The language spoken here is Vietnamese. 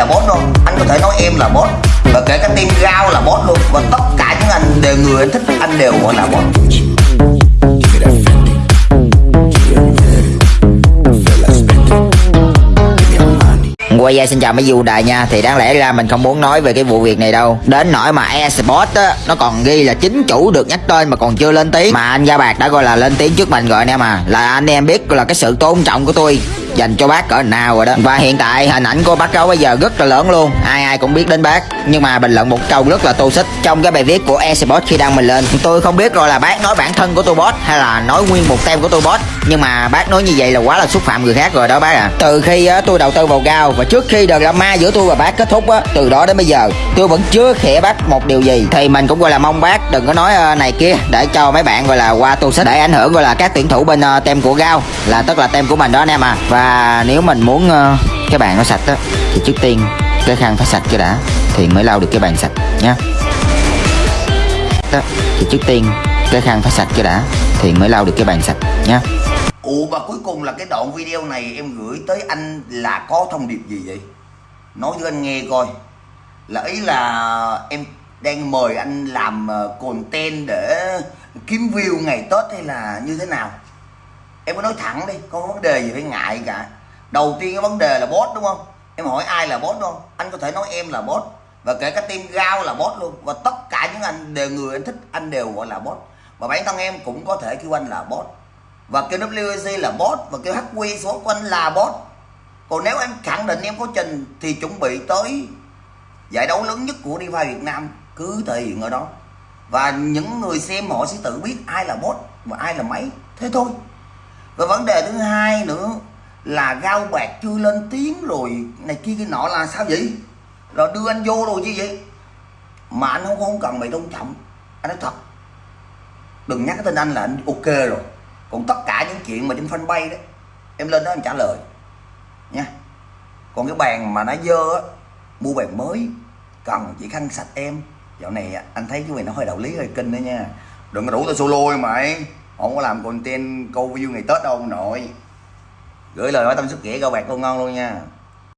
là boss luôn, anh có thể nói em là boss và kể cả team rau là boss luôn và tất cả những anh đều người anh thích anh đều gọi là boss Quay ra xin chào mấy du đại nha. Thì đáng lẽ ra mình không muốn nói về cái vụ việc này đâu. Đến nỗi mà eSports á Nó còn ghi là chính chủ được nhắc tên mà còn chưa lên tiếng. Mà anh Gia Bạc đã gọi là lên tiếng trước mình rồi anh em à. Là anh em biết là cái sự tôn trọng của tôi. Dành cho bác cỡ nào rồi đó. Và hiện tại hình ảnh của bác gấu bây giờ rất là lớn luôn. Ai ai cũng biết đến bác. Nhưng mà bình luận một câu rất là tô xích Trong cái bài viết của eSports khi đăng mình lên. Tôi không biết rồi là bác nói bản thân của tôi boss Hay là nói nguyên một tem của tôi boss Nhưng mà bác nói như vậy là quá là xúc phạm người khác rồi đó bác à Từ khi á, tôi đầu tư vào gao Và trước khi đợt drama giữa tôi và bác kết thúc á Từ đó đến bây giờ tôi vẫn chưa khẽ bác một điều gì. Thì mình cũng gọi là mong bác đừng có nói ờ, này kia Để cho mấy bạn gọi là qua tô xích Để ảnh hưởng gọi là các tuyển thủ bên ờ, tem của Gao Là tức là tem của mình đó anh em à Và và nếu mình muốn ờ, cái bàn nó sạch á Thì trước tiên cái khăn phải sạch cái đã Thì mới lau được cái bàn sạch nhé đó, Thì trước tiên cái khăn phải sạch cái đã Thì mới lau được cái bàn sạch nhé ủa và cuối cùng là cái đoạn video này em gửi tới anh là có thông điệp gì vậy? Nói cho anh nghe coi. Là ý là em đang mời anh làm ờ, content để kiếm view ngày tết hay là như thế nào? Em cứ nói thẳng đi, không có vấn đề gì phải ngại cả. Đầu tiên cái vấn đề là boss đúng không? Em hỏi ai là boss đúng không? Anh có thể nói em là boss và kể cả team gao là boss luôn, và tất cả những anh đều, người anh thích, anh đều gọi là boss và bản thân em cũng có thể kêu anh là boss và kêu WC là boss và kêu HQ số của anh là boss còn nếu em khẳng định em có trình thì chuẩn bị tới giải đấu lớn nhất của DeFi Việt Nam cứ thể hiện ở đó. Và những người xem họ sẽ tự biết ai là boss và ai là máy. Thế thôi và vấn đề thứ hai nữa là gao bạc chưa lên tiếng rồi này kia cái nọ là sao vậy? Rồi đưa anh vô rồi chứ vậy? Mà anh không không cần mày tôn trọng. Anh nói thật. Đừng nhắc cái tên anh là anh ok rồi. Còn tất cả những chuyện mà trên fanpage đó, em lên đó em trả lời. Nha. Còn cái bàn mà nó dơ á, mua bàn mới, cần chỉ khăn sạch em. Dạo này anh thấy cái này nó hơi đạo lý, hơi kinh đó nha. Đừng có đủ tao solo mày không có làm content câu view ngày tết đâu ông nội. Gửi lời nói tâm sức nghĩa các bạn con ngon luôn nha.